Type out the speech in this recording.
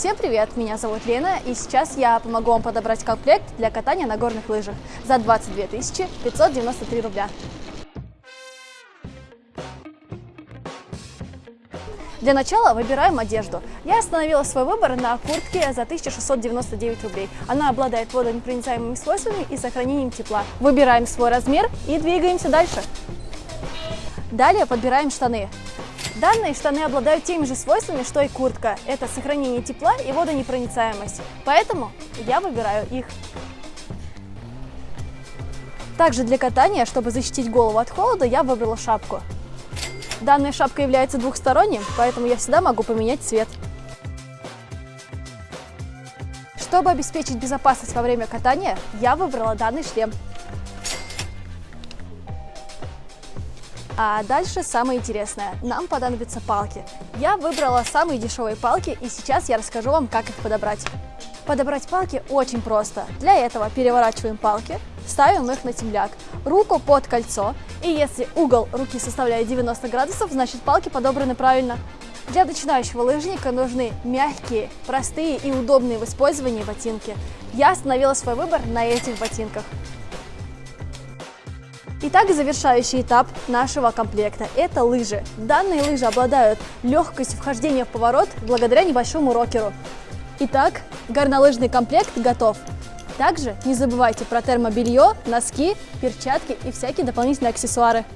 Всем привет, меня зовут Лена, и сейчас я помогу вам подобрать комплект для катания на горных лыжах за 22 593 рубля. Для начала выбираем одежду. Я остановила свой выбор на куртке за 1699 рублей. Она обладает водонепроницаемыми свойствами и сохранением тепла. Выбираем свой размер и двигаемся дальше. Далее подбираем штаны. Данные штаны обладают теми же свойствами, что и куртка. Это сохранение тепла и водонепроницаемость. Поэтому я выбираю их. Также для катания, чтобы защитить голову от холода, я выбрала шапку. Данная шапка является двухсторонним, поэтому я всегда могу поменять цвет. Чтобы обеспечить безопасность во время катания, я выбрала данный шлем. А дальше самое интересное. Нам понадобятся палки. Я выбрала самые дешевые палки, и сейчас я расскажу вам, как их подобрать. Подобрать палки очень просто. Для этого переворачиваем палки, ставим их на темляк, руку под кольцо, и если угол руки составляет 90 градусов, значит палки подобраны правильно. Для начинающего лыжника нужны мягкие, простые и удобные в использовании ботинки. Я остановила свой выбор на этих ботинках. Итак, завершающий этап нашего комплекта – это лыжи. Данные лыжи обладают легкостью вхождения в поворот благодаря небольшому рокеру. Итак, горнолыжный комплект готов. Также не забывайте про термобелье, носки, перчатки и всякие дополнительные аксессуары.